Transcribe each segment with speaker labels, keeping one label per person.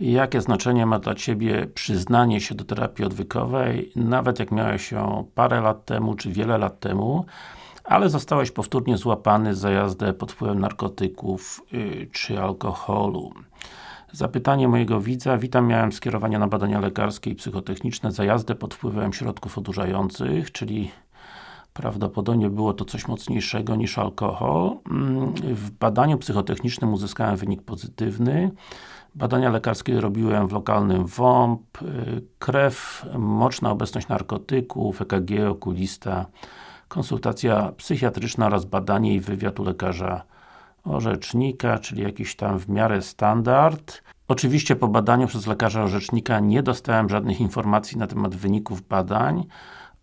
Speaker 1: Jakie znaczenie ma dla Ciebie przyznanie się do terapii odwykowej, nawet jak miałeś ją parę lat temu, czy wiele lat temu, ale zostałeś powtórnie złapany za jazdę pod wpływem narkotyków yy, czy alkoholu. Zapytanie mojego widza. Witam, miałem skierowanie na badania lekarskie i psychotechniczne za jazdę pod wpływem środków odurzających, czyli prawdopodobnie było to coś mocniejszego niż alkohol. Mm, w badaniu psychotechnicznym uzyskałem wynik pozytywny. Badania lekarskie robiłem w lokalnym WOMP, krew, moczna obecność narkotyków, EKG, okulista, konsultacja psychiatryczna oraz badanie i wywiad u lekarza orzecznika, czyli jakiś tam w miarę standard. Oczywiście po badaniu przez lekarza orzecznika nie dostałem żadnych informacji na temat wyników badań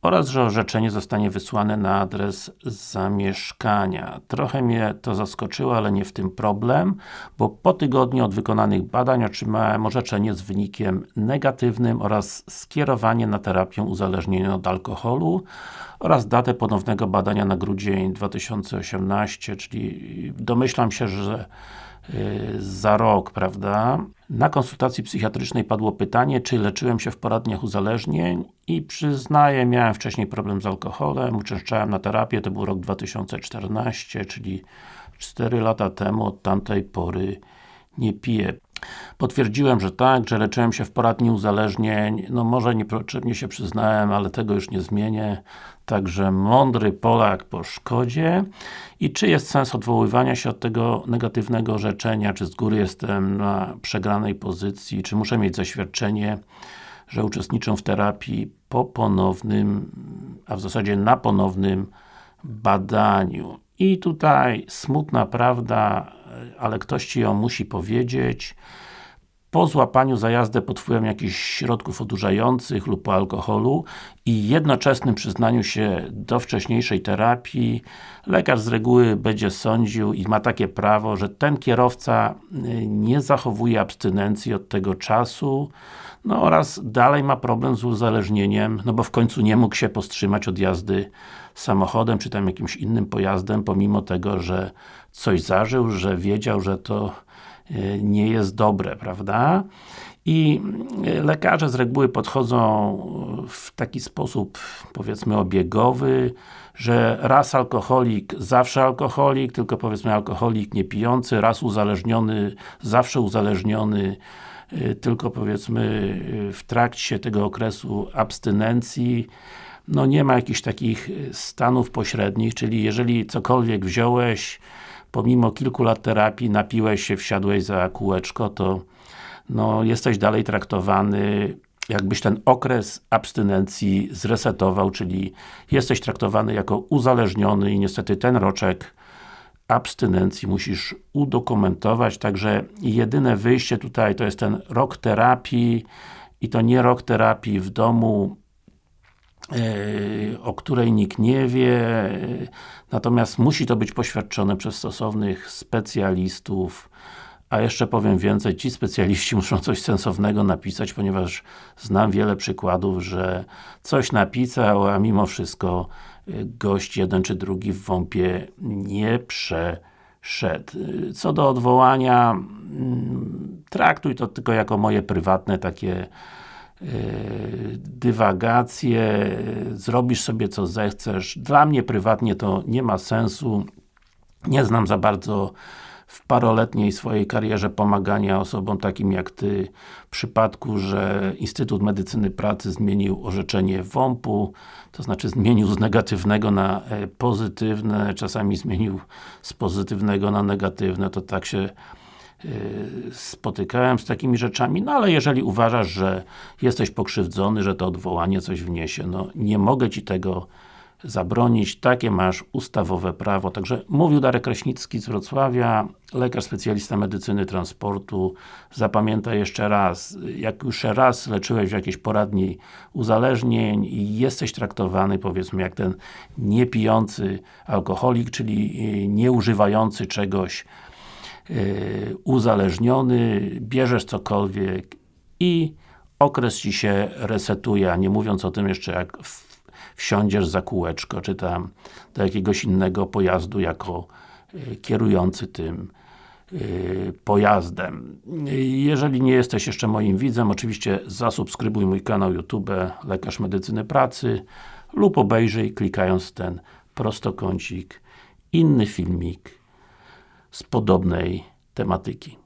Speaker 1: oraz, że orzeczenie zostanie wysłane na adres zamieszkania. Trochę mnie to zaskoczyło, ale nie w tym problem, bo po tygodniu od wykonanych badań otrzymałem orzeczenie z wynikiem negatywnym oraz skierowanie na terapię uzależnienia od alkoholu oraz datę ponownego badania na grudzień 2018, czyli domyślam się, że za rok, prawda? Na konsultacji psychiatrycznej padło pytanie, czy leczyłem się w poradniach uzależnień i przyznaję, miałem wcześniej problem z alkoholem, uczęszczałem na terapię, to był rok 2014, czyli 4 lata temu, od tamtej pory nie piję. Potwierdziłem, że tak, że leczyłem się w poradni uzależnień, no może niepotrzebnie się przyznałem, ale tego już nie zmienię. Także mądry Polak po szkodzie. I czy jest sens odwoływania się od tego negatywnego orzeczenia, czy z góry jestem na przegranej pozycji, czy muszę mieć zaświadczenie, że uczestniczę w terapii po ponownym, a w zasadzie na ponownym badaniu. I tutaj smutna prawda, ale ktoś Ci ją musi powiedzieć. Po złapaniu za jazdę pod wpływem jakichś środków odurzających lub po alkoholu i jednoczesnym przyznaniu się do wcześniejszej terapii, lekarz z reguły będzie sądził i ma takie prawo, że ten kierowca y, nie zachowuje abstynencji od tego czasu, no oraz dalej ma problem z uzależnieniem, no bo w końcu nie mógł się powstrzymać od jazdy samochodem, czy tam jakimś innym pojazdem, pomimo tego, że coś zażył, że wiedział, że to nie jest dobre, prawda? I e, lekarze z reguły podchodzą w taki sposób, powiedzmy, obiegowy, że raz alkoholik, zawsze alkoholik, tylko powiedzmy alkoholik niepijący, raz uzależniony, zawsze uzależniony, e, tylko powiedzmy w trakcie tego okresu abstynencji, no nie ma jakichś takich stanów pośrednich, czyli jeżeli cokolwiek wziąłeś, pomimo kilku lat terapii, napiłeś się, wsiadłeś za kółeczko, to no, jesteś dalej traktowany jakbyś ten okres abstynencji zresetował, czyli jesteś traktowany jako uzależniony i niestety ten roczek abstynencji musisz udokumentować, także jedyne wyjście tutaj to jest ten rok terapii i to nie rok terapii w domu o której nikt nie wie, natomiast musi to być poświadczone przez stosownych specjalistów, a jeszcze powiem więcej, ci specjaliści muszą coś sensownego napisać, ponieważ znam wiele przykładów, że coś napisał, a mimo wszystko e, gość jeden czy drugi w WOMP-ie nie przeszedł. Co do odwołania, mm, traktuj to tylko jako moje prywatne takie dywagacje, zrobisz sobie co zechcesz. Dla mnie prywatnie to nie ma sensu. Nie znam za bardzo w paroletniej swojej karierze pomagania osobom takim jak Ty w przypadku, że Instytut Medycyny Pracy zmienił orzeczenie WOMP-u, to znaczy zmienił z negatywnego na e, pozytywne, czasami zmienił z pozytywnego na negatywne, to tak się Y, spotykałem z takimi rzeczami, no ale jeżeli uważasz, że jesteś pokrzywdzony, że to odwołanie coś wniesie, no nie mogę Ci tego zabronić, takie masz ustawowe prawo. Także mówił Darek Kraśnicki z Wrocławia, lekarz specjalista medycyny transportu. Zapamiętaj jeszcze raz, jak już raz leczyłeś w jakiejś poradni uzależnień i jesteś traktowany powiedzmy jak ten niepijący alkoholik, czyli y, nieużywający czegoś Y, uzależniony, bierzesz cokolwiek i okres Ci się resetuje, a nie mówiąc o tym jeszcze jak wsiądziesz za kółeczko, czy tam do jakiegoś innego pojazdu jako y, kierujący tym yy, pojazdem. Jeżeli nie jesteś jeszcze moim widzem, oczywiście zasubskrybuj mój kanał YouTube Lekarz Medycyny Pracy lub obejrzyj klikając ten prostokącik inny filmik z podobnej tematyki.